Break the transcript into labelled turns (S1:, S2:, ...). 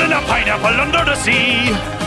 S1: in a pineapple under the sea.